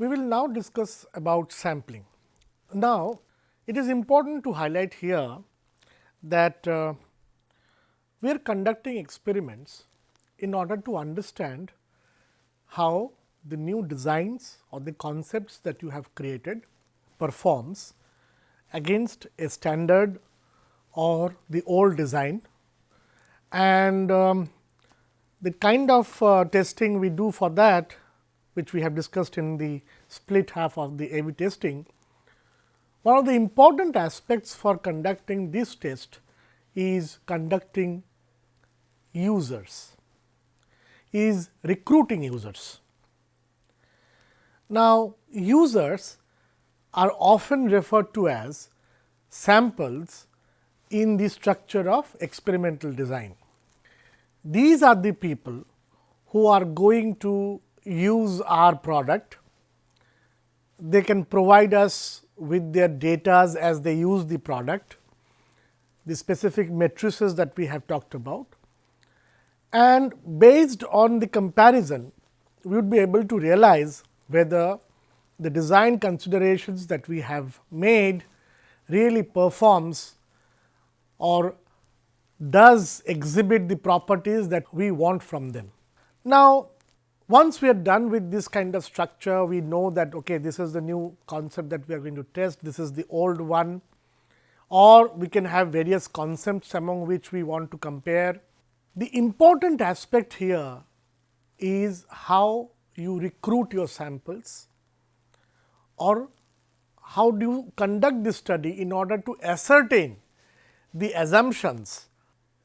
We will now discuss about sampling. Now, it is important to highlight here that uh, we are conducting experiments in order to understand how the new designs or the concepts that you have created performs against a standard or the old design and um, the kind of uh, testing we do for that which we have discussed in the split half of the A B testing. One of the important aspects for conducting this test is conducting users, is recruiting users. Now, users are often referred to as samples in the structure of experimental design. These are the people who are going to use our product. They can provide us with their data as they use the product, the specific matrices that we have talked about. And based on the comparison, we would be able to realize whether the design considerations that we have made really performs or does exhibit the properties that we want from them. Now, once we are done with this kind of structure, we know that okay, this is the new concept that we are going to test, this is the old one or we can have various concepts among which we want to compare. The important aspect here is how you recruit your samples or how do you conduct this study in order to ascertain the assumptions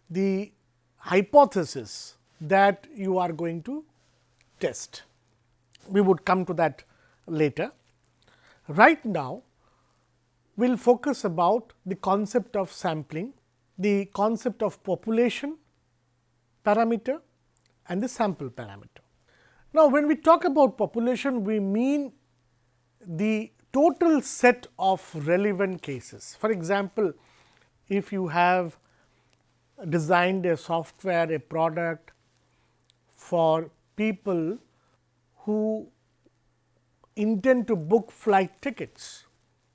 the hypothesis that you are going to test. We would come to that later. Right now, we will focus about the concept of sampling, the concept of population parameter and the sample parameter. Now, when we talk about population, we mean the total set of relevant cases. For example, if you have designed a software, a product for people who intend to book flight tickets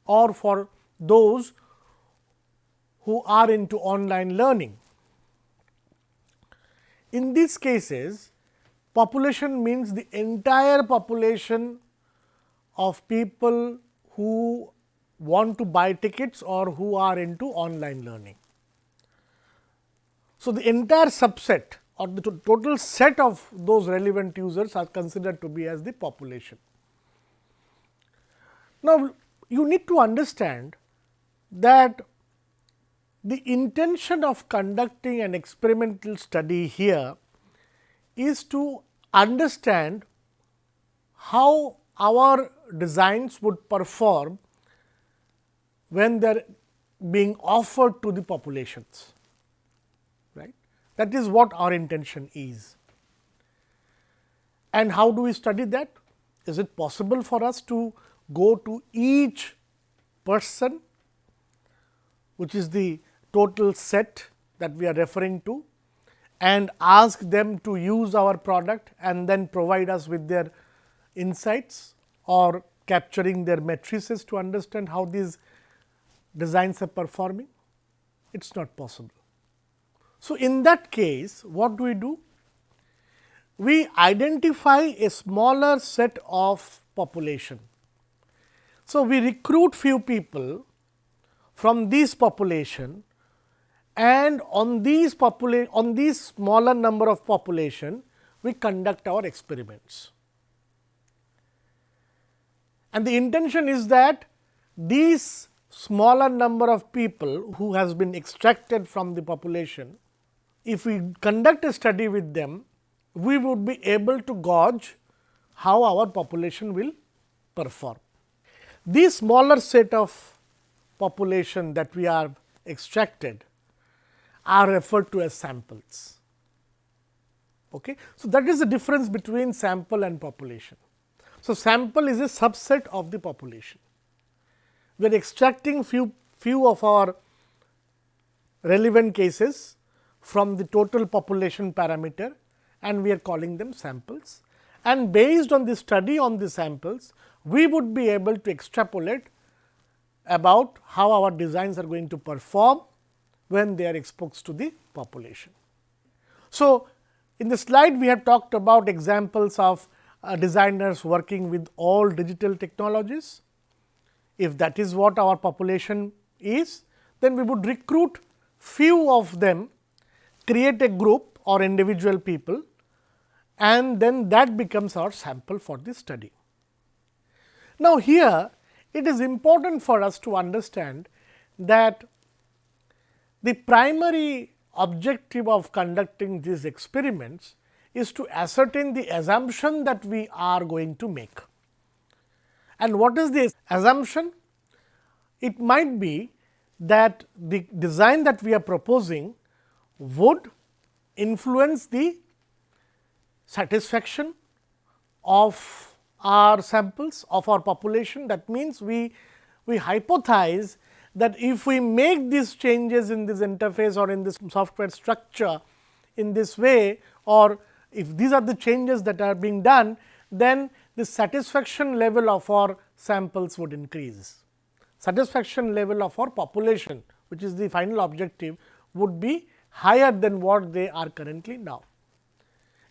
or for those who are into online learning. In these cases, population means the entire population of people who want to buy tickets or who are into online learning. So, the entire subset or the total set of those relevant users are considered to be as the population. Now, you need to understand that the intention of conducting an experimental study here is to understand how our designs would perform when they are being offered to the populations. That is what our intention is. And how do we study that? Is it possible for us to go to each person, which is the total set that we are referring to and ask them to use our product and then provide us with their insights or capturing their matrices to understand how these designs are performing? It is not possible. So, in that case what do we do? We identify a smaller set of population. So, we recruit few people from this population and on these population on these smaller number of population we conduct our experiments. And the intention is that these smaller number of people who has been extracted from the population if we conduct a study with them, we would be able to gauge how our population will perform. These smaller set of population that we are extracted are referred to as samples. Okay. So, that is the difference between sample and population. So, sample is a subset of the population. We are extracting few, few of our relevant cases from the total population parameter and we are calling them samples and based on the study on the samples, we would be able to extrapolate about how our designs are going to perform when they are exposed to the population. So, in the slide we have talked about examples of uh, designers working with all digital technologies. If that is what our population is, then we would recruit few of them, create a group or individual people and then that becomes our sample for the study. Now, here it is important for us to understand that the primary objective of conducting these experiments is to ascertain the assumption that we are going to make. And what is the assumption? It might be that the design that we are proposing would influence the satisfaction of our samples of our population. That means, we, we hypothesize that if we make these changes in this interface or in this software structure in this way or if these are the changes that are being done, then the satisfaction level of our samples would increase. Satisfaction level of our population, which is the final objective, would be higher than what they are currently now.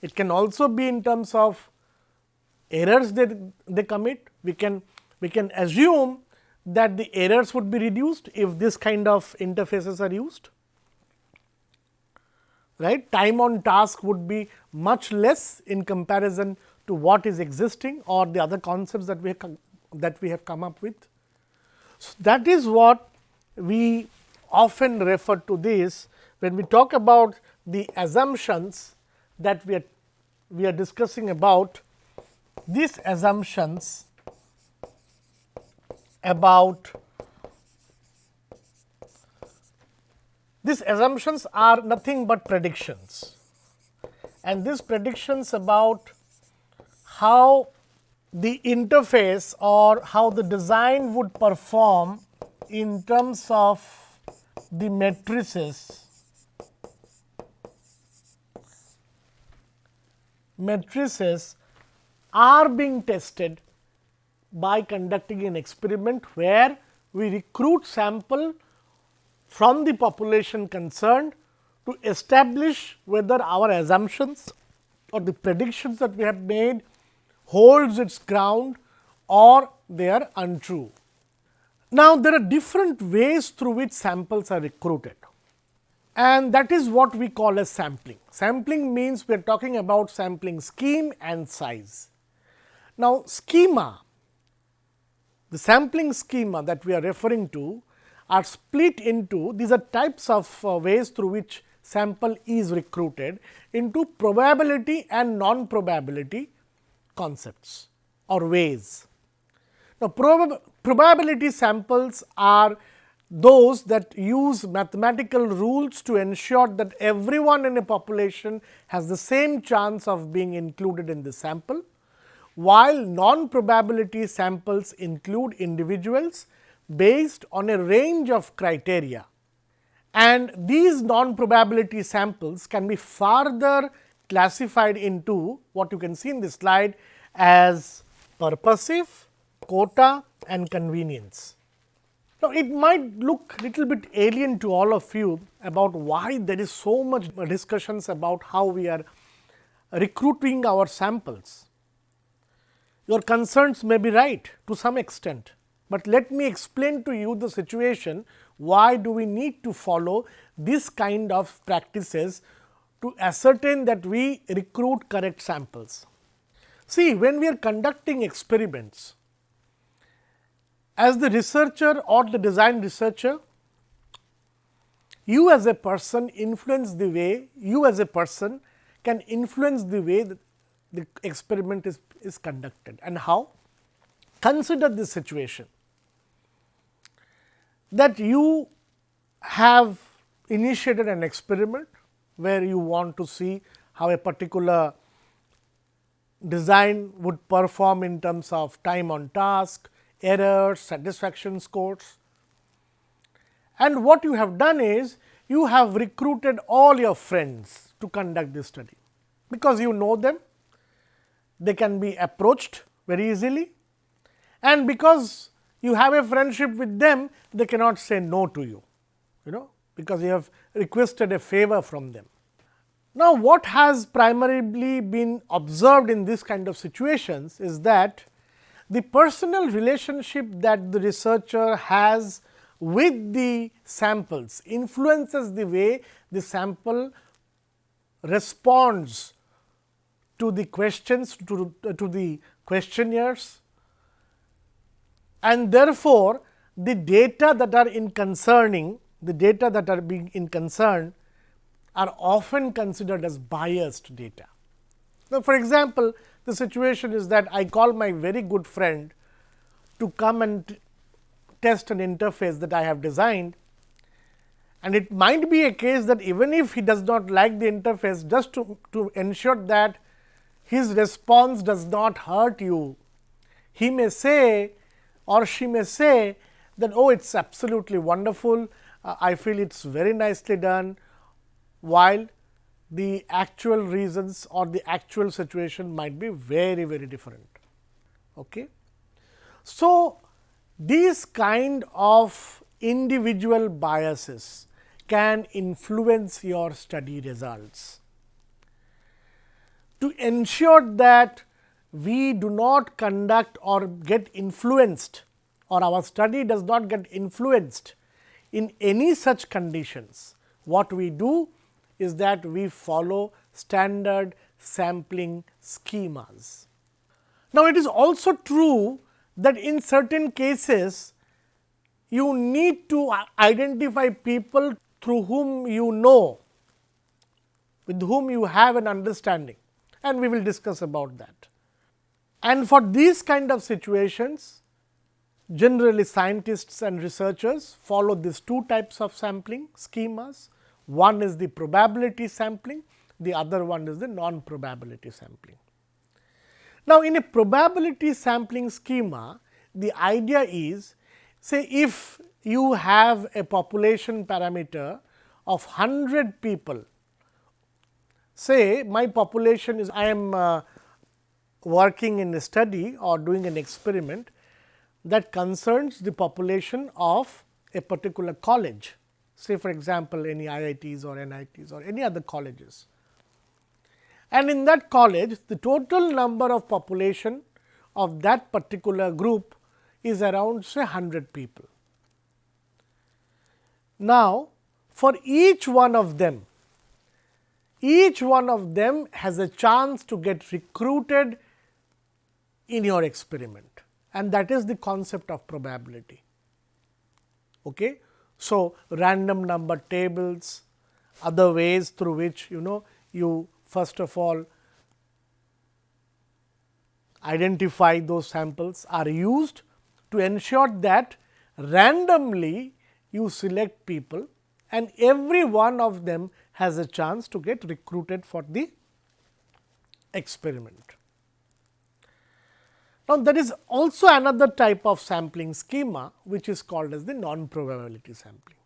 It can also be in terms of errors that they commit. We can, we can assume that the errors would be reduced if this kind of interfaces are used. Right? Time on task would be much less in comparison to what is existing or the other concepts that we that we have come up with. So, that is what we often refer to this when we talk about the assumptions that we are we are discussing about these assumptions about these assumptions are nothing but predictions. And these predictions about how the interface or how the design would perform in terms of the matrices matrices are being tested by conducting an experiment where we recruit sample from the population concerned to establish whether our assumptions or the predictions that we have made holds its ground or they are untrue. Now, there are different ways through which samples are recruited and that is what we call as sampling. Sampling means we are talking about sampling scheme and size. Now, schema, the sampling schema that we are referring to are split into these are types of uh, ways through which sample is recruited into probability and non probability concepts or ways. Now, prob probability samples are those that use mathematical rules to ensure that everyone in a population has the same chance of being included in the sample, while non-probability samples include individuals based on a range of criteria. And these non-probability samples can be further classified into what you can see in this slide as purposive, quota and convenience. Now, it might look little bit alien to all of you about why there is so much discussions about how we are recruiting our samples. Your concerns may be right to some extent, but let me explain to you the situation why do we need to follow this kind of practices to ascertain that we recruit correct samples. See, when we are conducting experiments, as the researcher or the design researcher, you as a person influence the way, you as a person can influence the way that the experiment is, is conducted and how. Consider this situation that you have initiated an experiment where you want to see how a particular design would perform in terms of time on task, errors, satisfaction scores. And what you have done is, you have recruited all your friends to conduct this study, because you know them, they can be approached very easily and because you have a friendship with them, they cannot say no to you, you know, because you have requested a favor from them. Now, what has primarily been observed in this kind of situations is that the personal relationship that the researcher has with the samples influences the way the sample responds to the questions to, to the questionnaires and therefore, the data that are in concerning the data that are being in concern are often considered as biased data. Now, for example, the situation is that I call my very good friend to come and test an interface that I have designed. And it might be a case that even if he does not like the interface just to, to ensure that his response does not hurt you, he may say or she may say that oh it is absolutely wonderful, uh, I feel it is very nicely done, while the actual reasons or the actual situation might be very very different. Okay. So, these kind of individual biases can influence your study results. To ensure that we do not conduct or get influenced or our study does not get influenced in any such conditions, what we do is that we follow standard sampling schemas. Now, it is also true that in certain cases you need to identify people through whom you know, with whom you have an understanding and we will discuss about that. And for these kind of situations, generally scientists and researchers follow these two types of sampling schemas. One is the probability sampling, the other one is the non-probability sampling. Now, in a probability sampling schema, the idea is say if you have a population parameter of 100 people, say my population is I am uh, working in a study or doing an experiment that concerns the population of a particular college, say for example, any IITs or NITs or any other colleges. And in that college, the total number of population of that particular group is around say 100 people. Now, for each one of them, each one of them has a chance to get recruited in your experiment and that is the concept of probability. Okay? So, random number tables, other ways through which you know you first of all identify those samples are used to ensure that randomly you select people and every one of them has a chance to get recruited for the experiment. Now, there is also another type of sampling schema which is called as the non-probability sampling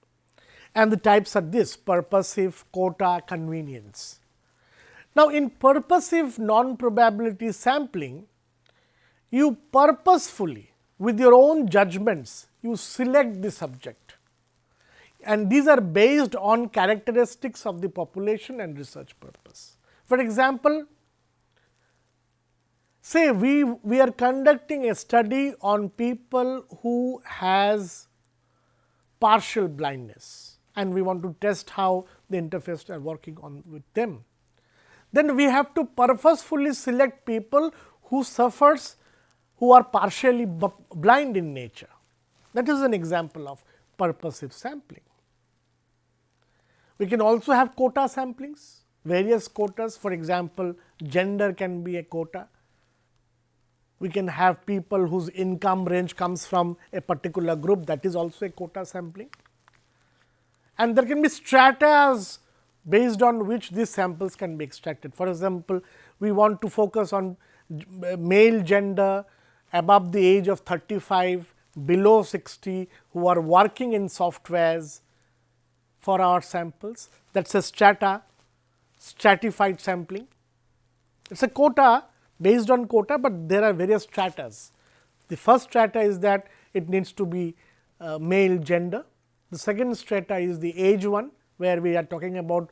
and the types are this purposive, quota, convenience. Now, in purposive non-probability sampling, you purposefully with your own judgments, you select the subject and these are based on characteristics of the population and research purpose. For example, say we, we are conducting a study on people who has partial blindness and we want to test how the interface are working on with them. Then we have to purposefully select people who suffers who are partially blind in nature. That is an example of purposive sampling. We can also have quota samplings, various quotas for example, gender can be a quota. We can have people whose income range comes from a particular group that is also a quota sampling. And there can be stratas based on which these samples can be extracted. For example, we want to focus on uh, male gender above the age of 35, below 60 who are working in softwares for our samples that is a strata stratified sampling. It is a quota based on quota, but there are various stratas. The first strata is that it needs to be uh, male gender. The second strata is the age one, where we are talking about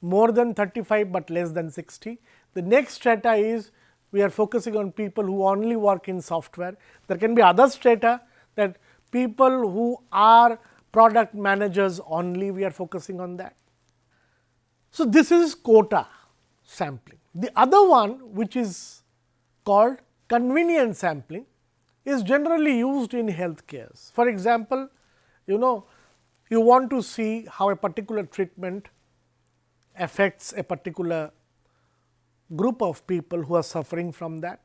more than 35, but less than 60. The next strata is we are focusing on people who only work in software. There can be other strata that people who are product managers only we are focusing on that. So, this is quota sampling. The other one which is called convenience sampling is generally used in healthcare. For example, you know you want to see how a particular treatment affects a particular group of people who are suffering from that.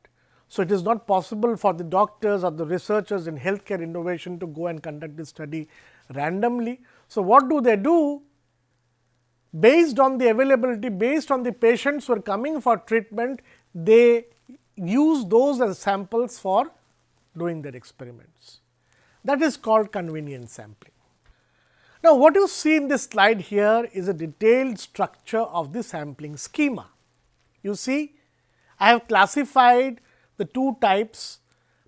So, it is not possible for the doctors or the researchers in healthcare innovation to go and conduct this study randomly. So, what do they do? Based on the availability, based on the patients who are coming for treatment, they use those as samples for doing their experiments. That is called convenience sampling. Now, what you see in this slide here is a detailed structure of the sampling schema. You see, I have classified the two types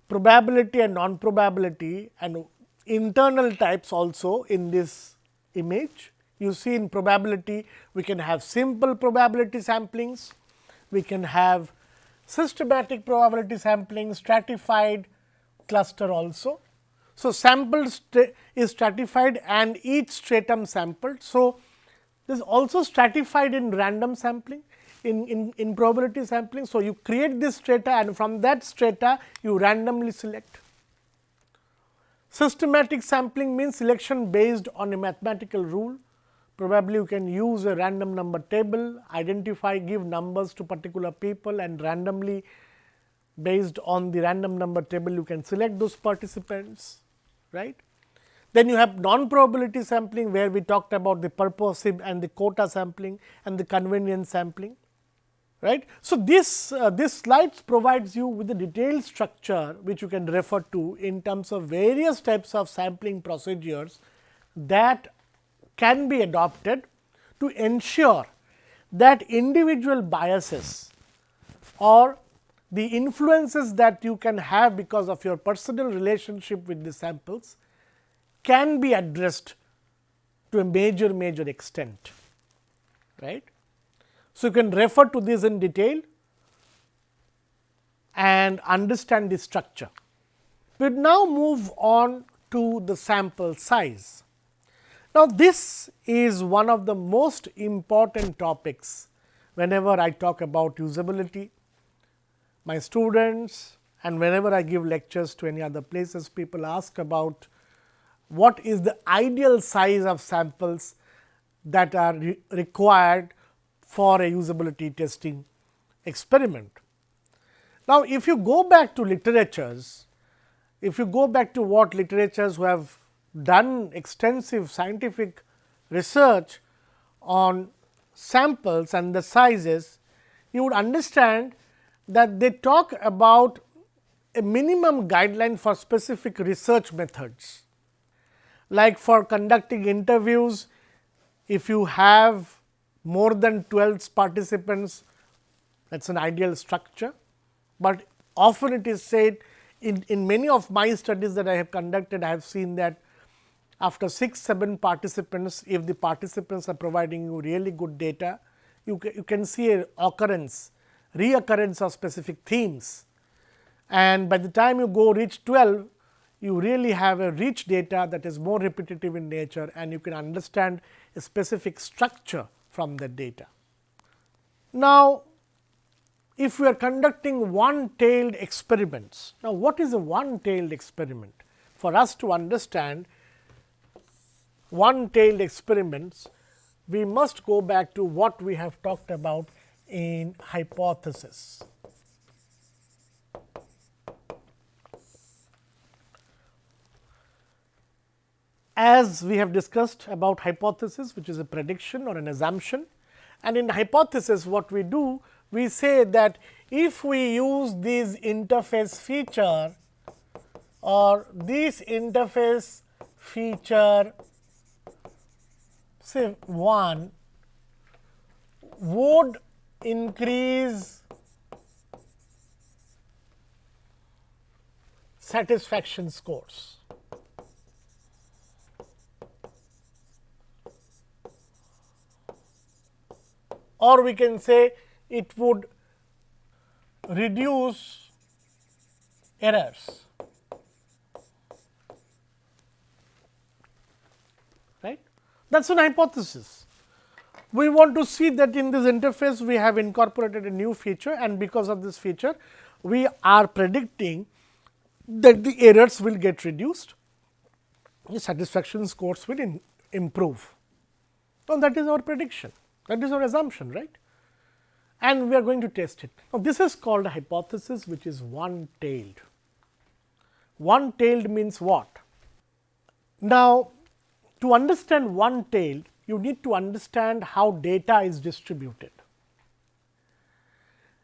probability and non probability and internal types also in this image. You see in probability we can have simple probability samplings, we can have systematic probability sampling, stratified cluster also. So, sample is stratified and each stratum sampled. So, this is also stratified in random sampling in, in, in probability sampling. So, you create this strata and from that strata you randomly select. Systematic sampling means selection based on a mathematical rule. Probably you can use a random number table, identify, give numbers to particular people and randomly based on the random number table you can select those participants, right. Then you have non probability sampling where we talked about the purposive and the quota sampling and the convenience sampling right. So, this uh, this slides provides you with a detailed structure which you can refer to in terms of various types of sampling procedures that can be adopted to ensure that individual biases or the influences that you can have because of your personal relationship with the samples can be addressed to a major major extent right so, you can refer to this in detail and understand the structure. We now move on to the sample size. Now, this is one of the most important topics whenever I talk about usability. My students and whenever I give lectures to any other places, people ask about what is the ideal size of samples that are re required for a usability testing experiment. Now, if you go back to literatures, if you go back to what literatures who have done extensive scientific research on samples and the sizes, you would understand that they talk about a minimum guideline for specific research methods. Like for conducting interviews, if you have more than 12 participants that is an ideal structure, but often it is said in, in many of my studies that I have conducted, I have seen that after 6, 7 participants, if the participants are providing you really good data, you, you can see a occurrence, reoccurrence of specific themes. And by the time you go reach 12, you really have a rich data that is more repetitive in nature and you can understand a specific structure from the data. Now, if we are conducting one tailed experiments, now what is a one tailed experiment? For us to understand one tailed experiments, we must go back to what we have talked about in hypothesis. as we have discussed about hypothesis which is a prediction or an assumption and in hypothesis what we do we say that if we use this interface feature or this interface feature say 1 would increase satisfaction scores. Or we can say it would reduce errors. That is an hypothesis. We want to see that in this interface we have incorporated a new feature and because of this feature we are predicting that the errors will get reduced, the satisfaction scores will improve. So, that is our prediction, that is our assumption, right? And we are going to test it. Now, this is called a hypothesis which is one tailed. One tailed means what? Now, to understand one tail, you need to understand how data is distributed.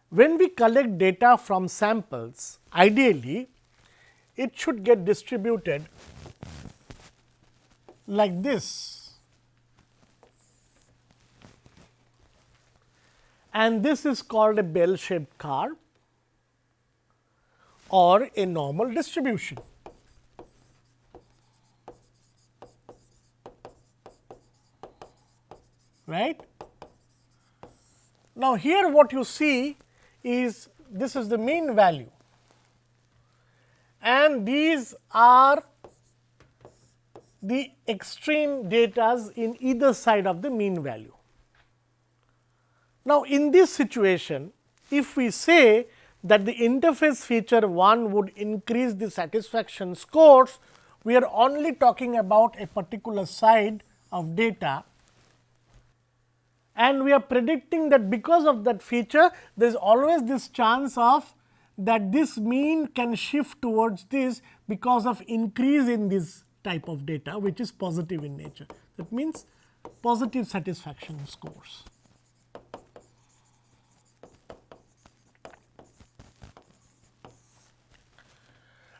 When we collect data from samples, ideally it should get distributed like this and this is called a bell shaped curve or a normal distribution. Right? Now, here what you see is this is the mean value and these are the extreme datas in either side of the mean value. Now, in this situation, if we say that the interface feature 1 would increase the satisfaction scores, we are only talking about a particular side of data and we are predicting that because of that feature, there is always this chance of that this mean can shift towards this because of increase in this type of data which is positive in nature. That means, positive satisfaction scores.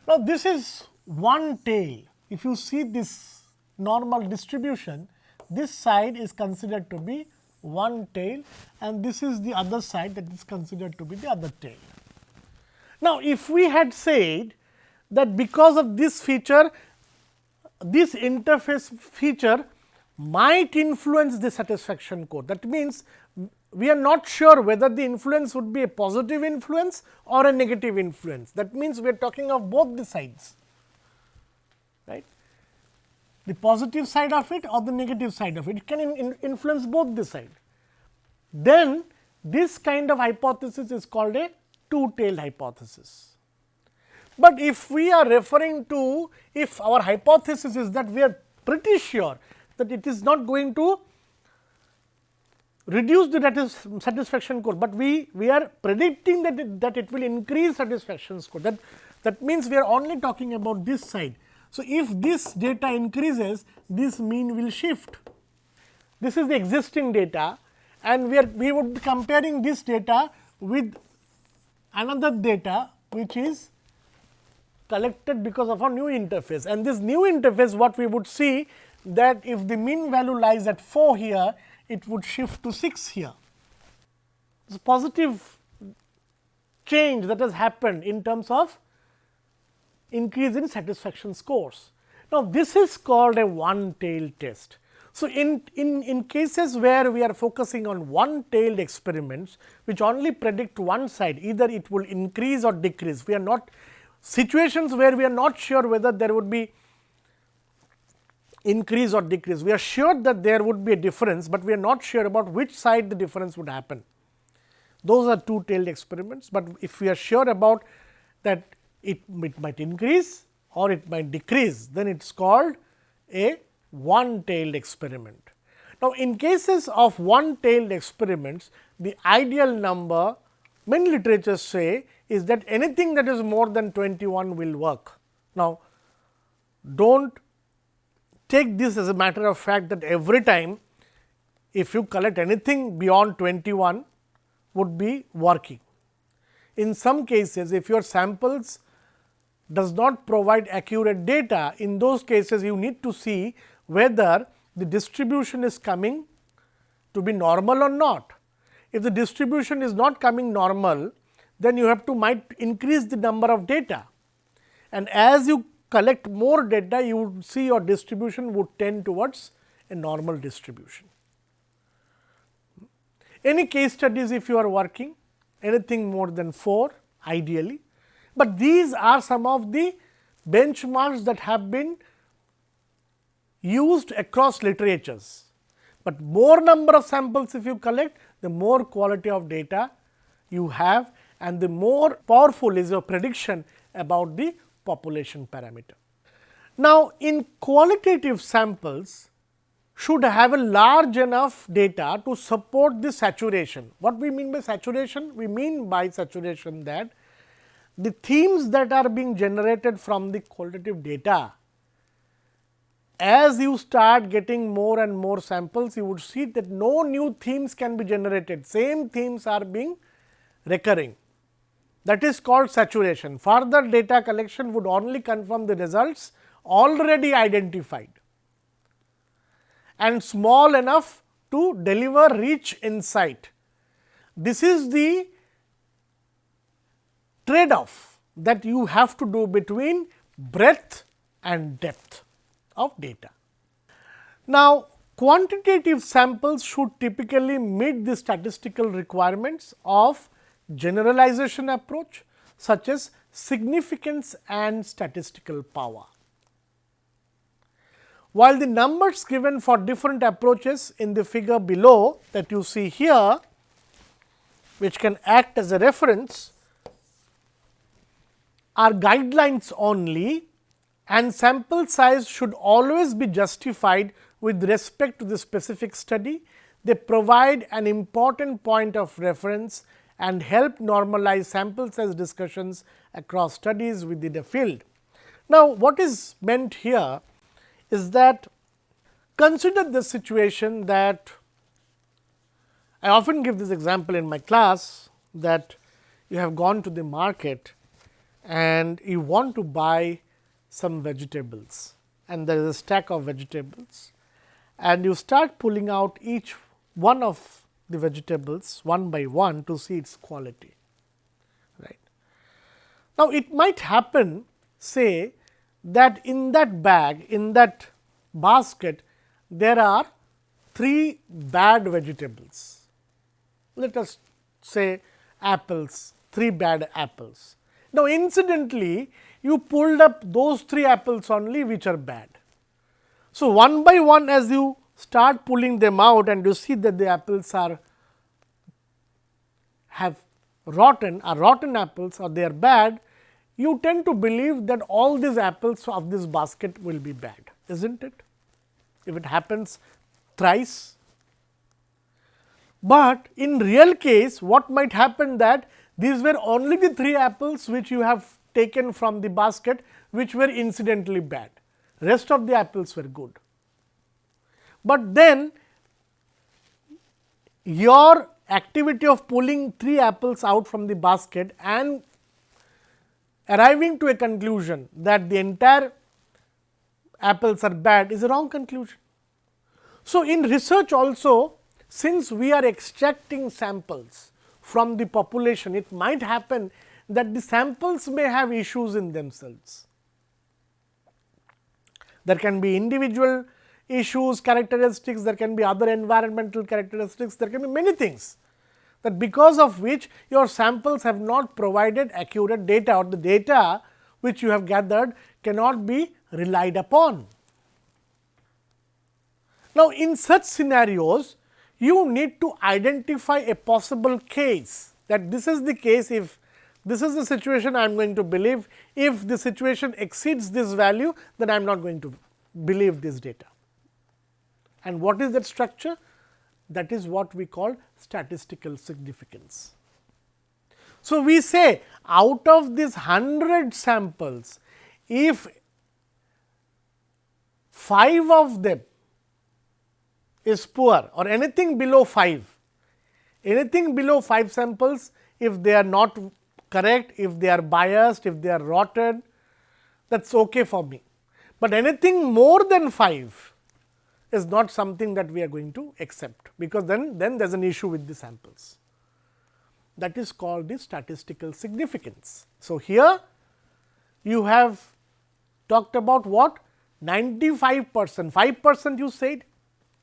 Now, this is one tail. If you see this normal distribution, this side is considered to be one tail and this is the other side that is considered to be the other tail. Now, if we had said that because of this feature, this interface feature might influence the satisfaction code. That means, we are not sure whether the influence would be a positive influence or a negative influence. That means, we are talking of both the sides, right. The positive side of it or the negative side of it, it can in, in influence both the side. Then, this kind of hypothesis is called a two tailed hypothesis. But if we are referring to if our hypothesis is that we are pretty sure that it is not going to reduce the satisfaction score, but we, we are predicting that it, that it will increase satisfaction score that that means we are only talking about this side. So, if this data increases this mean will shift. This is the existing data and we are we would be comparing this data with another data which is collected because of a new interface and this new interface what we would see that if the mean value lies at 4 here it would shift to 6 here. A positive change that has happened in terms of increase in satisfaction scores. Now, this is called a one tail test. So, in, in, in cases where we are focusing on one tailed experiments which only predict one side either it will increase or decrease. We are not situations where we are not sure whether there would be increase or decrease. We are sure that there would be a difference, but we are not sure about which side the difference would happen. Those are two tailed experiments, but if we are sure about that it, it might increase or it might decrease, then it is called a one tailed experiment. Now, in cases of one tailed experiments, the ideal number many literatures say is that anything that is more than 21 will work. Now, do not take this as a matter of fact that every time if you collect anything beyond 21 would be working. In some cases, if your samples does not provide accurate data, in those cases you need to see whether the distribution is coming to be normal or not. If the distribution is not coming normal, then you have to might increase the number of data and as you collect more data you would see your distribution would tend towards a normal distribution. Any case studies if you are working anything more than 4 ideally, but these are some of the benchmarks that have been used across literatures, but more number of samples if you collect the more quality of data you have and the more powerful is your prediction about the population parameter. Now, in qualitative samples should have a large enough data to support the saturation. What we mean by saturation? We mean by saturation that the themes that are being generated from the qualitative data, as you start getting more and more samples, you would see that no new themes can be generated, same themes are being recurring. That is called saturation. Further data collection would only confirm the results already identified and small enough to deliver rich insight. This is the trade off that you have to do between breadth and depth of data. Now, quantitative samples should typically meet the statistical requirements of generalization approach such as significance and statistical power. While the numbers given for different approaches in the figure below that you see here, which can act as a reference, are guidelines only and sample size should always be justified with respect to the specific study. They provide an important point of reference and help normalize sample size discussions across studies within a field. Now, what is meant here is that consider the situation that I often give this example in my class that you have gone to the market and you want to buy some vegetables and there is a stack of vegetables and you start pulling out each one of the vegetables one by one to see its quality. Right. Now, it might happen say that in that bag, in that basket, there are three bad vegetables. Let us say apples, three bad apples. Now, incidentally, you pulled up those three apples only which are bad. So, one by one as you start pulling them out and you see that the apples are have rotten are rotten apples or they are bad, you tend to believe that all these apples of this basket will be bad, is not it? If it happens thrice. But in real case, what might happen that these were only the three apples which you have taken from the basket, which were incidentally bad. Rest of the apples were good. But then your activity of pulling three apples out from the basket and arriving to a conclusion that the entire apples are bad is a wrong conclusion. So, in research also since we are extracting samples from the population, it might happen that the samples may have issues in themselves. There can be individual issues, characteristics, there can be other environmental characteristics, there can be many things that because of which your samples have not provided accurate data or the data which you have gathered cannot be relied upon. Now, in such scenarios you need to identify a possible case that this is the case if this is the situation I am going to believe if the situation exceeds this value then I am not going to believe this data. And what is that structure? that is what we call statistical significance. So, we say out of these 100 samples, if 5 of them is poor or anything below 5, anything below 5 samples if they are not correct, if they are biased, if they are rotten that is ok for me. But anything more than 5 is not something that we are going to accept, because then, then there is an issue with the samples. That is called the statistical significance. So, here you have talked about what 95 percent, 5 percent you said.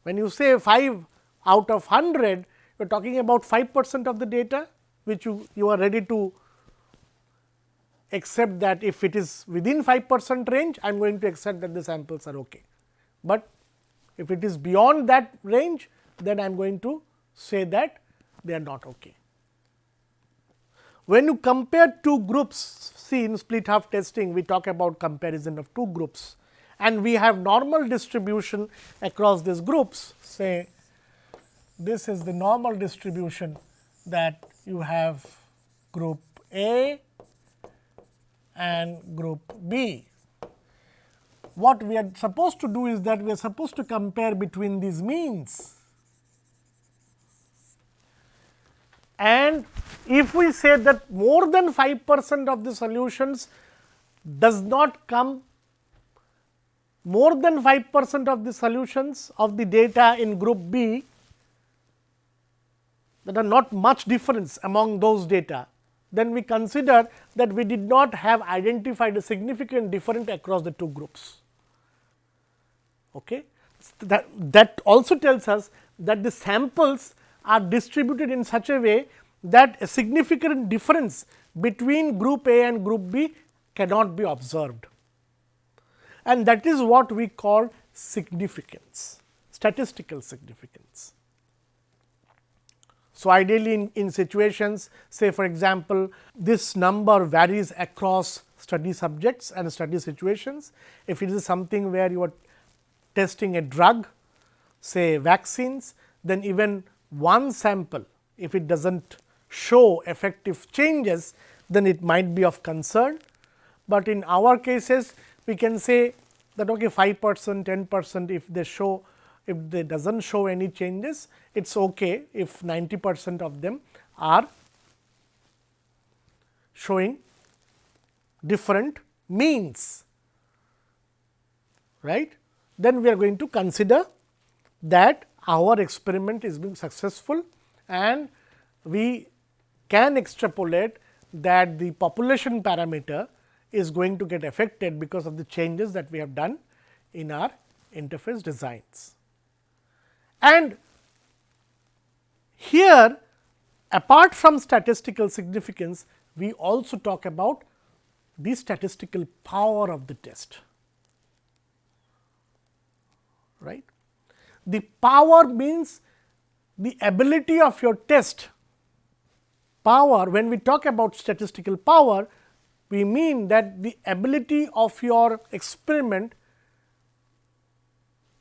When you say 5 out of 100, you are talking about 5 percent of the data, which you, you are ready to accept that if it is within 5 percent range, I am going to accept that the samples are okay. But if it is beyond that range, then I am going to say that they are not okay. When you compare two groups, see in split half testing, we talk about comparison of two groups and we have normal distribution across these groups. Say, this is the normal distribution that you have group A and group B. What we are supposed to do is that we are supposed to compare between these means. And if we say that more than 5 percent of the solutions does not come more than 5 percent of the solutions of the data in group B that are not much difference among those data, then we consider that we did not have identified a significant difference across the two groups. Okay. That, that also tells us that the samples are distributed in such a way that a significant difference between group A and group B cannot be observed. And that is what we call significance, statistical significance. So, ideally in, in situations say for example, this number varies across study subjects and study situations. If it is something where you are testing a drug say vaccines, then even one sample if it does not show effective changes, then it might be of concern. But in our cases we can say that okay 5 percent, 10 percent if they show if they does not show any changes, it is okay if 90 percent of them are showing different means, right. Then we are going to consider that our experiment is being successful and we can extrapolate that the population parameter is going to get affected because of the changes that we have done in our interface designs. And here apart from statistical significance, we also talk about the statistical power of the test. Right? The power means the ability of your test power. When we talk about statistical power, we mean that the ability of your experiment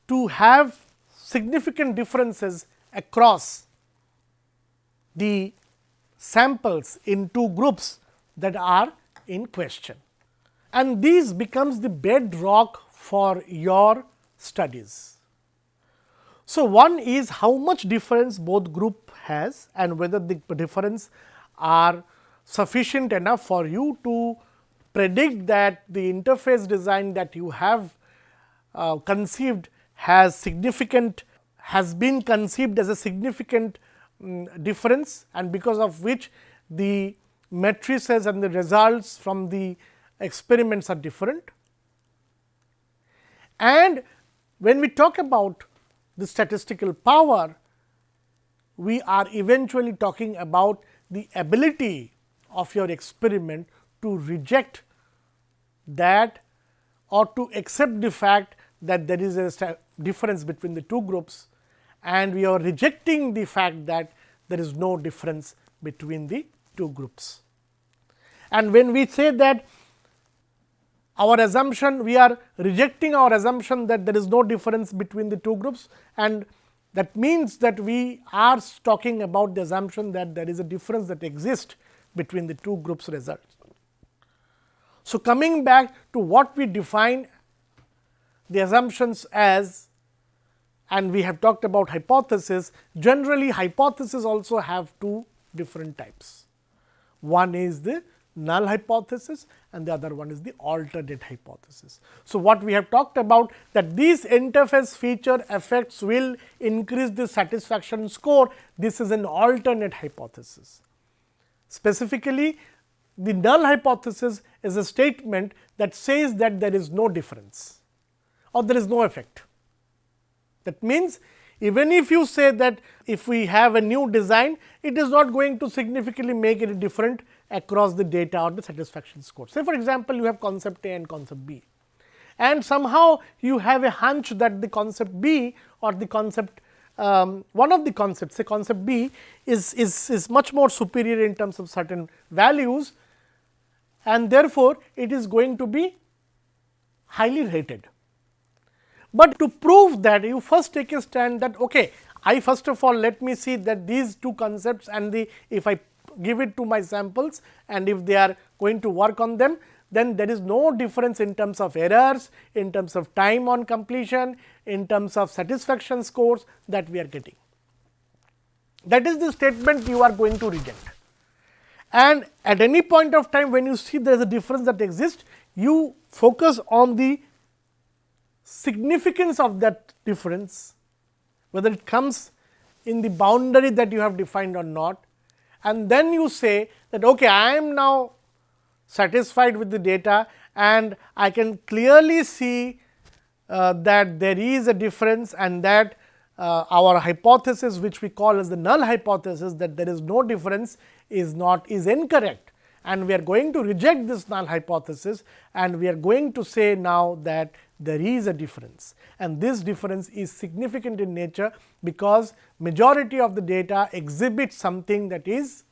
to have significant differences across the samples in two groups that are in question. And these becomes the bedrock for your studies. So, one is how much difference both group has and whether the difference are sufficient enough for you to predict that the interface design that you have uh, conceived has significant has been conceived as a significant um, difference and because of which the matrices and the results from the experiments are different. And when we talk about the statistical power, we are eventually talking about the ability of your experiment to reject that or to accept the fact that there is a difference between the two groups and we are rejecting the fact that there is no difference between the two groups. And when we say that our assumption, we are rejecting our assumption that there is no difference between the two groups and that means that we are talking about the assumption that there is a difference that exists between the two groups results. So, coming back to what we define the assumptions as and we have talked about hypothesis, generally hypothesis also have two different types. One is the null hypothesis and the other one is the alternate hypothesis. So, what we have talked about that these interface feature effects will increase the satisfaction score, this is an alternate hypothesis. Specifically, the null hypothesis is a statement that says that there is no difference or there is no effect. That means, even if you say that if we have a new design, it is not going to significantly make any different across the data or the satisfaction score. Say for example, you have concept A and concept B and somehow you have a hunch that the concept B or the concept um, one of the concepts say concept B is, is, is much more superior in terms of certain values and therefore, it is going to be highly rated. But to prove that you first take a stand that okay, I first of all let me see that these two concepts and the if I give it to my samples and if they are going to work on them then there is no difference in terms of errors, in terms of time on completion, in terms of satisfaction scores that we are getting. That is the statement you are going to reject. And at any point of time when you see there is a difference that exists, you focus on the significance of that difference, whether it comes in the boundary that you have defined or not. And then you say that okay, I am now satisfied with the data and I can clearly see uh, that there is a difference and that uh, our hypothesis which we call as the null hypothesis that there is no difference is not is incorrect. And we are going to reject this null hypothesis and we are going to say now that there is a difference. And this difference is significant in nature because majority of the data exhibits something that is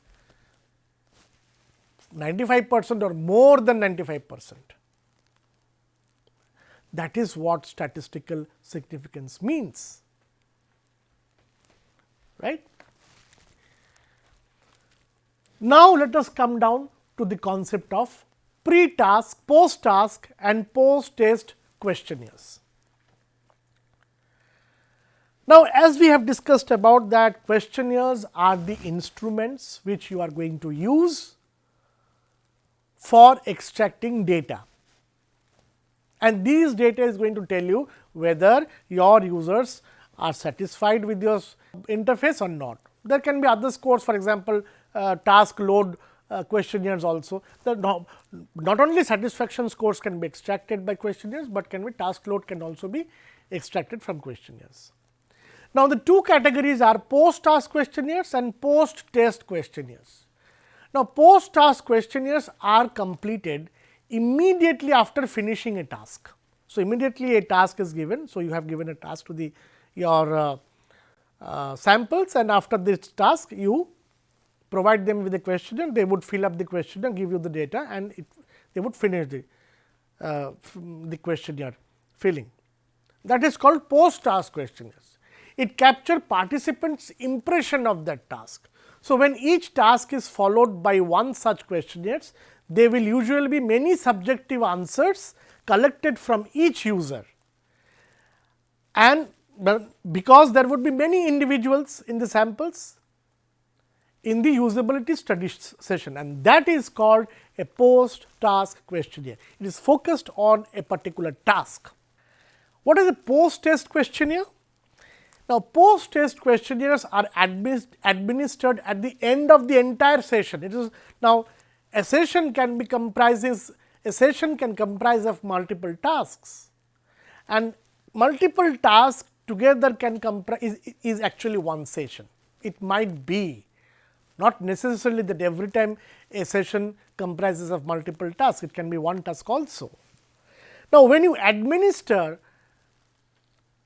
95 percent or more than 95 percent. That is what statistical significance means, right. Now, let us come down to the concept of pre-task, post-task and post-test questionnaires. Now, as we have discussed about that questionnaires are the instruments which you are going to use for extracting data and these data is going to tell you whether your users are satisfied with your interface or not. There can be other scores for example, uh, task load uh, questionnaires also. The no, not only satisfaction scores can be extracted by questionnaires, but can be task load can also be extracted from questionnaires. Now, the two categories are post task questionnaires and post test questionnaires. Now, post task questionnaires are completed immediately after finishing a task. So, immediately a task is given. So, you have given a task to the your uh, uh, samples and after this task you provide them with a questionnaire, they would fill up the questionnaire, give you the data and it, they would finish the, uh, the questionnaire filling. That is called post task questionnaires. It capture participants impression of that task. So, when each task is followed by one such questionnaires, there will usually be many subjective answers collected from each user and because there would be many individuals in the samples, in the usability study session and that is called a post task questionnaire. It is focused on a particular task. What is a post test questionnaire? Now, post test questionnaires are administered at the end of the entire session. It is now a session can be comprises a session can comprise of multiple tasks and multiple tasks together can comprise is, is actually one session. It might be not necessarily that every time a session comprises of multiple tasks, it can be one task also. Now, when you administer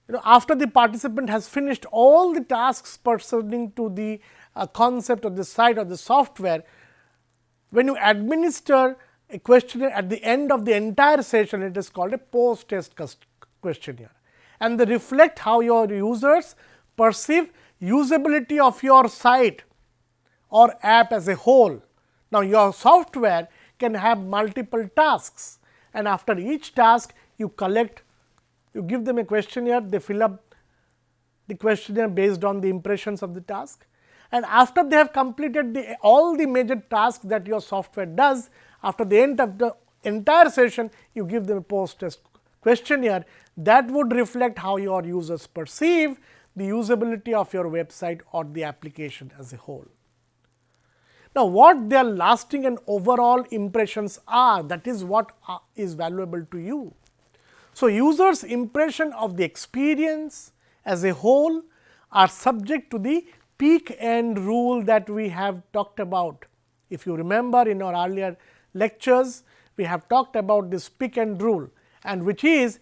you know after the participant has finished all the tasks pertaining to the uh, concept of the site or the software, when you administer a questionnaire at the end of the entire session, it is called a post test questionnaire and they reflect how your users perceive usability of your site or app as a whole. Now, your software can have multiple tasks and after each task you collect, you give them a questionnaire, they fill up the questionnaire based on the impressions of the task. And after they have completed the all the major tasks that your software does, after the end of the entire session, you give them a post test questionnaire that would reflect how your users perceive the usability of your website or the application as a whole. Now, what their lasting and overall impressions are that is what uh, is valuable to you. So, users impression of the experience as a whole are subject to the peak end rule that we have talked about. If you remember in our earlier lectures, we have talked about this peak end rule and which is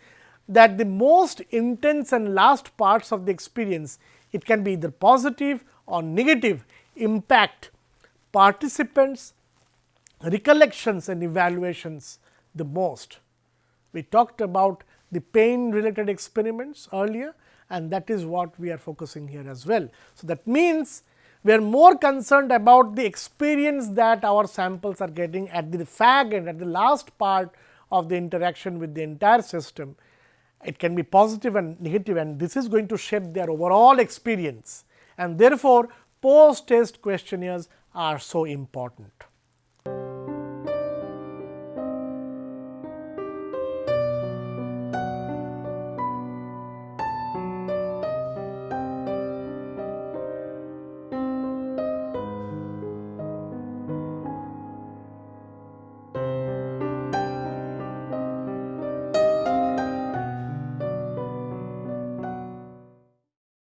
that the most intense and last parts of the experience, it can be either positive or negative impact participants recollections and evaluations the most. We talked about the pain related experiments earlier and that is what we are focusing here as well. So, that means, we are more concerned about the experience that our samples are getting at the fag end at the last part of the interaction with the entire system. It can be positive and negative and this is going to shape their overall experience and therefore, post test questionnaires are so important.